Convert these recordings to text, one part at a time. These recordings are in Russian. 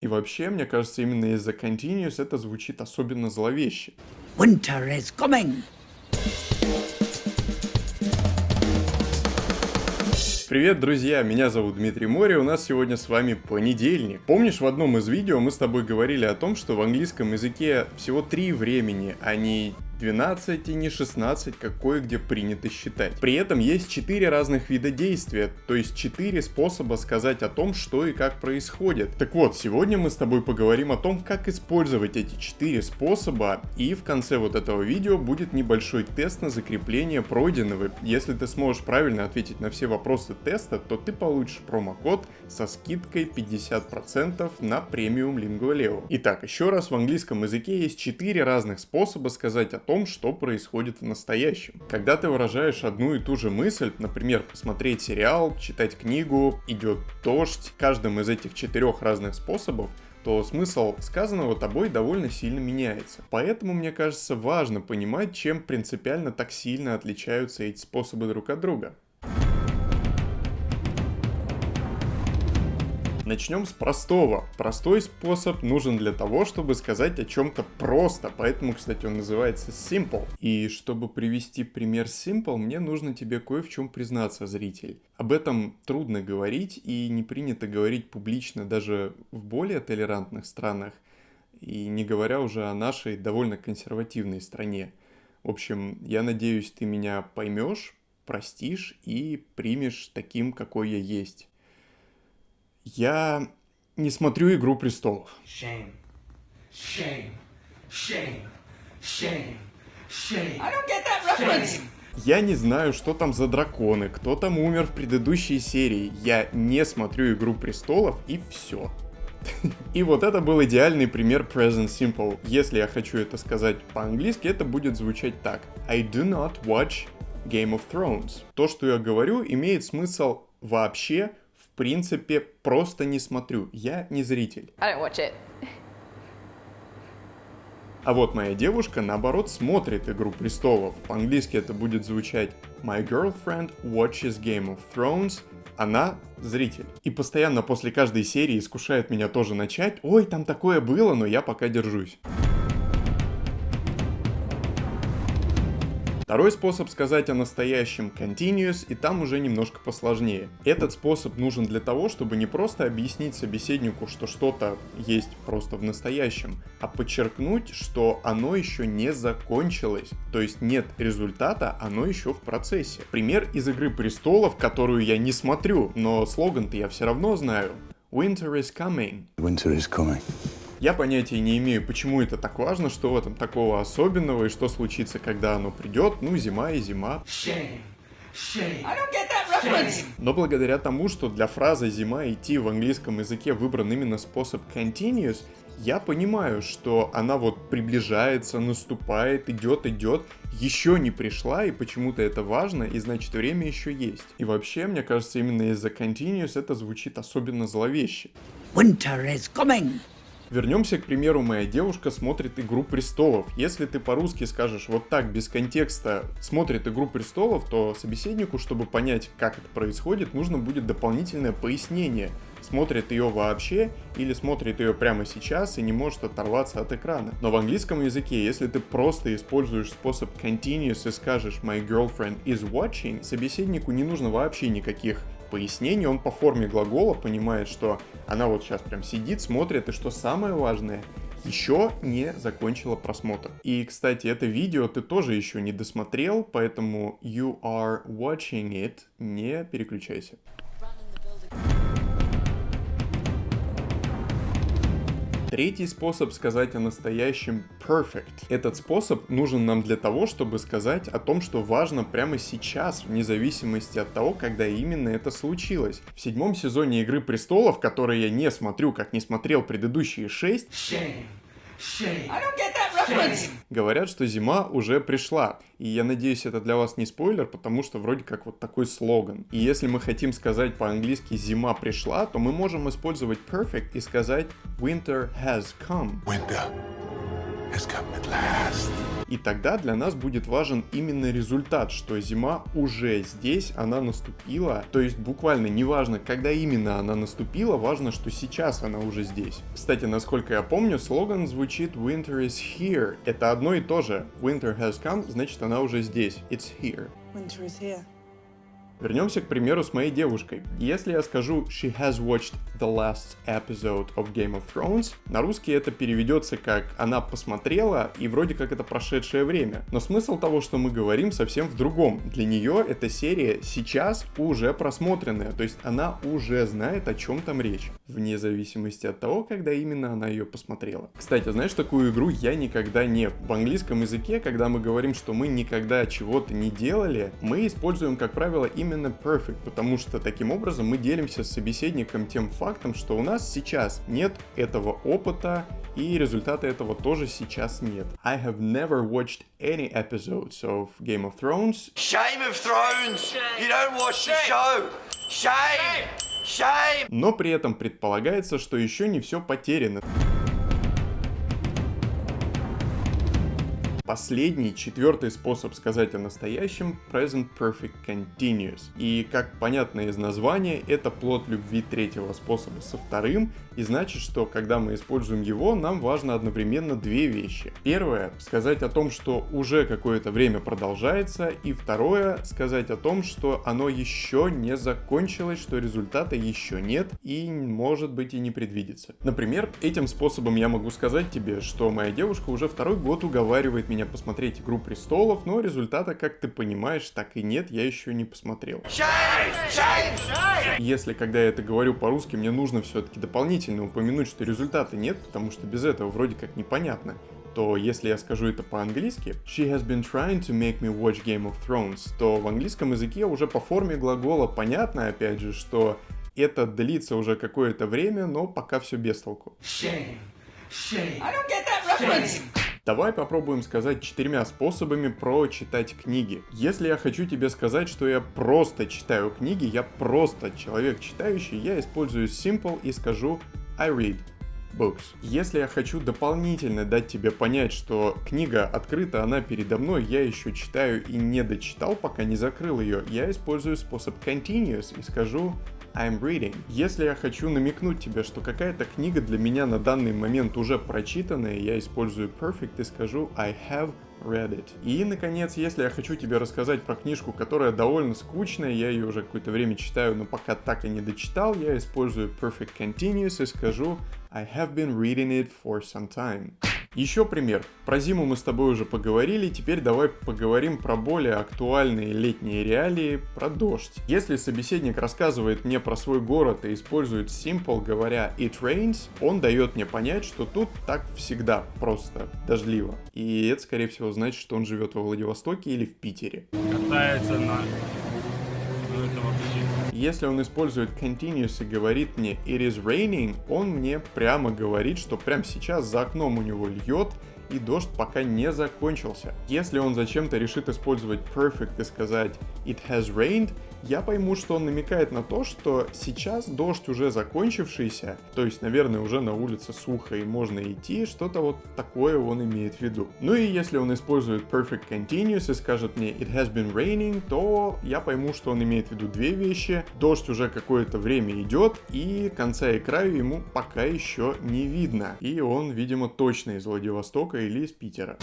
И вообще, мне кажется, именно из-за continuous это звучит особенно зловеще. Winter is coming. Привет, друзья! Меня зовут Дмитрий Мори, у нас сегодня с вами понедельник. Помнишь, в одном из видео мы с тобой говорили о том, что в английском языке всего три времени, а не 12 и не 16, как кое-где принято считать. При этом есть 4 разных вида действия, то есть 4 способа сказать о том, что и как происходит. Так вот, сегодня мы с тобой поговорим о том, как использовать эти 4 способа, и в конце вот этого видео будет небольшой тест на закрепление пройденного. Если ты сможешь правильно ответить на все вопросы теста, то ты получишь промокод со скидкой 50% на премиум Lingua Итак, еще раз, в английском языке есть 4 разных способа сказать о том, что происходит в настоящем. Когда ты выражаешь одну и ту же мысль, например, посмотреть сериал, читать книгу, идет дождь, каждым из этих четырех разных способов то смысл сказанного тобой довольно сильно меняется. Поэтому, мне кажется, важно понимать, чем принципиально так сильно отличаются эти способы друг от друга. Начнем с простого. Простой способ нужен для того, чтобы сказать о чем-то просто, поэтому, кстати, он называется simple. И чтобы привести пример simple, мне нужно тебе кое в чем признаться, зритель. Об этом трудно говорить и не принято говорить публично даже в более толерантных странах, и не говоря уже о нашей довольно консервативной стране. В общем, я надеюсь, ты меня поймешь, простишь и примешь таким, какой я есть. Я не смотрю «Игру престолов». Shame. Shame. Shame. Shame. Shame. I don't get that reference. Я не знаю, что там за драконы, кто там умер в предыдущей серии. Я не смотрю «Игру престолов» и все. И вот это был идеальный пример present simple. Если я хочу это сказать по-английски, это будет звучать так. I do not watch Game of Thrones. То, что я говорю, имеет смысл вообще принципе, просто не смотрю. Я не зритель. А вот моя девушка, наоборот, смотрит «Игру престолов». По-английски это будет звучать «My girlfriend watches Game of Thrones». Она зритель. И постоянно после каждой серии искушает меня тоже начать «Ой, там такое было, но я пока держусь». Второй способ сказать о настоящем continuous, и там уже немножко посложнее. Этот способ нужен для того, чтобы не просто объяснить собеседнику, что что-то есть просто в настоящем, а подчеркнуть, что оно еще не закончилось. То есть нет результата, оно еще в процессе. Пример из Игры Престолов, которую я не смотрю, но слоган-то я все равно знаю. Winter is coming. Winter is coming. Я понятия не имею, почему это так важно, что в этом такого особенного и что случится, когда оно придет. Ну, зима и зима. Но благодаря тому, что для фразы «зима» идти в английском языке выбран именно способ continuous, я понимаю, что она вот приближается, наступает, идет, идет, еще не пришла, и почему-то это важно, и значит время еще есть. И вообще, мне кажется, именно из-за continuous это звучит особенно зловеще. Winter is coming. Вернемся, к примеру, моя девушка смотрит «Игру престолов». Если ты по-русски скажешь вот так, без контекста, смотрит «Игру престолов», то собеседнику, чтобы понять, как это происходит, нужно будет дополнительное пояснение. Смотрит ее вообще или смотрит ее прямо сейчас и не может оторваться от экрана. Но в английском языке, если ты просто используешь способ continuous и скажешь «My girlfriend is watching», собеседнику не нужно вообще никаких пояснений, он по форме глагола понимает, что она вот сейчас прям сидит, смотрит, и что самое важное, еще не закончила просмотр. И, кстати, это видео ты тоже еще не досмотрел, поэтому you are watching it, не переключайся. Третий способ сказать о настоящем perfect. Этот способ нужен нам для того, чтобы сказать о том, что важно прямо сейчас, вне зависимости от того, когда именно это случилось. В седьмом сезоне Игры Престолов, который я не смотрю, как не смотрел предыдущие шесть, Shame. Говорят, что зима уже пришла. И я надеюсь, это для вас не спойлер, потому что вроде как вот такой слоган. И если мы хотим сказать по-английски «зима пришла», то мы можем использовать perfect и сказать «winter has come». Winter has come at last. И тогда для нас будет важен именно результат, что зима уже здесь, она наступила. То есть буквально неважно, когда именно она наступила, важно, что сейчас она уже здесь. Кстати, насколько я помню, слоган звучит Winter is here. Это одно и то же. Winter has come, значит она уже здесь. It's here. Winter is here. Вернемся к примеру с моей девушкой. Если я скажу «She has watched the last episode of Game of Thrones», на русский это переведется как «она посмотрела» и вроде как это прошедшее время. Но смысл того, что мы говорим, совсем в другом. Для нее эта серия сейчас уже просмотренная, то есть она уже знает, о чем там речь, вне зависимости от того, когда именно она ее посмотрела. Кстати, знаешь, такую игру я никогда не... В английском языке, когда мы говорим, что мы никогда чего-то не делали, мы используем, как правило, именно perfect, потому что таким образом мы делимся с собеседником тем фактом, что у нас сейчас нет этого опыта, и результата этого тоже сейчас нет. I have never watched any episodes of Game of Thrones. Shame of Thrones! You don't watch the show! Shame! Shame! Но при этом предполагается, что еще не все потеряно. Последний, четвертый способ сказать о настоящем – Present Perfect Continuous. И, как понятно из названия, это плод любви третьего способа со вторым, и значит, что когда мы используем его, нам важно одновременно две вещи. Первое – сказать о том, что уже какое-то время продолжается, и второе – сказать о том, что оно еще не закончилось, что результата еще нет и может быть и не предвидится. Например, этим способом я могу сказать тебе, что моя девушка уже второй год уговаривает меня меня посмотреть «Игру престолов», но результата, как ты понимаешь, так и нет, я еще не посмотрел. Если, когда я это говорю по-русски, мне нужно все-таки дополнительно упомянуть, что результата нет, потому что без этого вроде как непонятно, то если я скажу это по-английски, she has been trying to make me watch Game of Thrones, то в английском языке уже по форме глагола понятно, опять же, что это длится уже какое-то время, но пока все без толку. Shame. Shame. I don't get that reference. Давай попробуем сказать четырьмя способами прочитать книги. Если я хочу тебе сказать, что я просто читаю книги, я просто человек читающий, я использую simple и скажу I read books. Если я хочу дополнительно дать тебе понять, что книга открыта, она передо мной, я еще читаю и не дочитал, пока не закрыл ее, я использую способ continuous и скажу I'm reading. Если я хочу намекнуть тебе, что какая-то книга для меня на данный момент уже прочитанная, я использую perfect и скажу I have read it. И, наконец, если я хочу тебе рассказать про книжку, которая довольно скучная, я ее уже какое-то время читаю, но пока так и не дочитал, я использую perfect continuous и скажу I have been reading it for some time. Еще пример. Про зиму мы с тобой уже поговорили, теперь давай поговорим про более актуальные летние реалии, про дождь. Если собеседник рассказывает мне про свой город и использует simple, говоря it rains, он дает мне понять, что тут так всегда, просто дождливо. И это, скорее всего, значит, что он живет во Владивостоке или в Питере. Катается на... Если он использует continuous и говорит мне it is raining, он мне прямо говорит, что прямо сейчас за окном у него льет, и дождь пока не закончился. Если он зачем-то решит использовать perfect и сказать it has rained, я пойму, что он намекает на то, что сейчас дождь уже закончившийся, то есть, наверное, уже на улице сухо и можно идти, что-то вот такое он имеет в виду. Ну и если он использует perfect continuous и скажет мне it has been raining, то я пойму, что он имеет в виду две вещи. Дождь уже какое-то время идет, и конца и краю ему пока еще не видно. И он, видимо, точно из Владивостока или из Питера.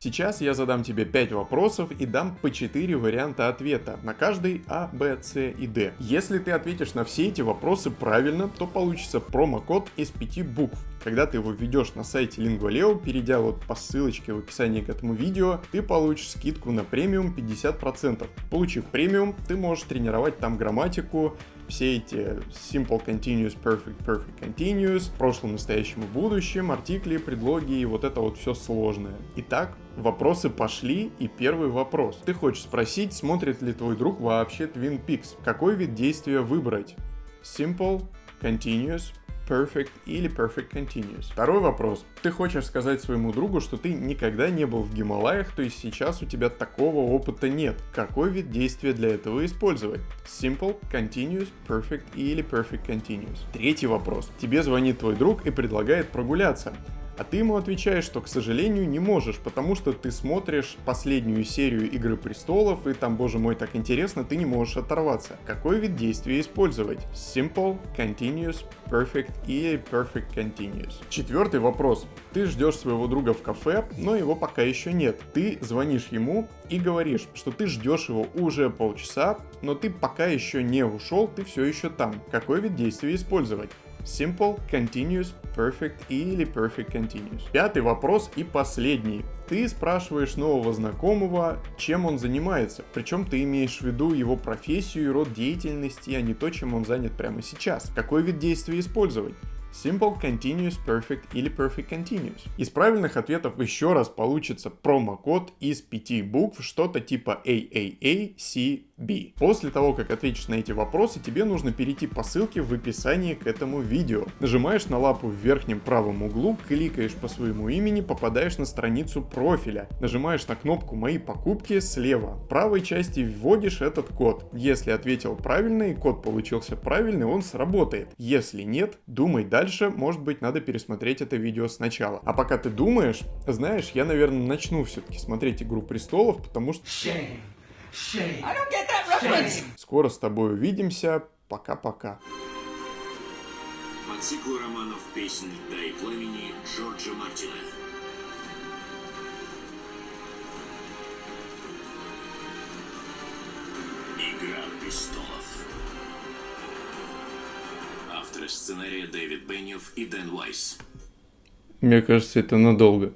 Сейчас я задам тебе 5 вопросов и дам по 4 варианта ответа на каждый А, Б, С и Д. Если ты ответишь на все эти вопросы правильно, то получится промокод из 5 букв. Когда ты его введешь на сайте Lingualeo, перейдя вот по ссылочке в описании к этому видео, ты получишь скидку на премиум 50%. Получив премиум, ты можешь тренировать там грамматику, все эти simple, continuous, perfect, perfect, continuous, прошлом, настоящем и будущем, артикли, предлоги и вот это вот все сложное. Итак, вопросы пошли, и первый вопрос. Ты хочешь спросить, смотрит ли твой друг вообще Twin Peaks? Какой вид действия выбрать? Simple, continuous, perfect или perfect continuous. Второй вопрос. Ты хочешь сказать своему другу, что ты никогда не был в Гималаях, то есть сейчас у тебя такого опыта нет. Какой вид действия для этого использовать? Simple, continuous, perfect или perfect continuous. Третий вопрос. Тебе звонит твой друг и предлагает прогуляться. А ты ему отвечаешь, что, к сожалению, не можешь, потому что ты смотришь последнюю серию Игры Престолов, и там, боже мой, так интересно, ты не можешь оторваться. Какой вид действия использовать? Simple, Continuous, Perfect и Perfect Continuous. Четвертый вопрос. Ты ждешь своего друга в кафе, но его пока еще нет. Ты звонишь ему и говоришь, что ты ждешь его уже полчаса, но ты пока еще не ушел, ты все еще там. Какой вид действия использовать? Simple, Continuous, Perfect или Perfect Continuous. Пятый вопрос и последний. Ты спрашиваешь нового знакомого, чем он занимается, причем ты имеешь в виду его профессию и род деятельности, а не то, чем он занят прямо сейчас. Какой вид действия использовать? Simple, Continuous, Perfect или Perfect Continuous. Из правильных ответов еще раз получится промокод из пяти букв, что-то типа AAACB. После того, как ответишь на эти вопросы, тебе нужно перейти по ссылке в описании к этому видео. Нажимаешь на лапу в верхнем правом углу, кликаешь по своему имени, попадаешь на страницу профиля. Нажимаешь на кнопку «Мои покупки» слева. В правой части вводишь этот код. Если ответил правильно и код получился правильный, он сработает. Если нет, думай дальше, может быть, надо пересмотреть это видео сначала. А пока ты думаешь, знаешь, я, наверное, начну все-таки смотреть «Игру престолов», потому что... Shame. Shame. I don't get that reference. Скоро с тобой увидимся. Пока-пока. По циклу романов «Песнь льда и пламени» Джорджа Мартина. Игра престолов. Авторы сценария Дэвид Беннев и Дэн Уайс. Мне кажется, это надолго.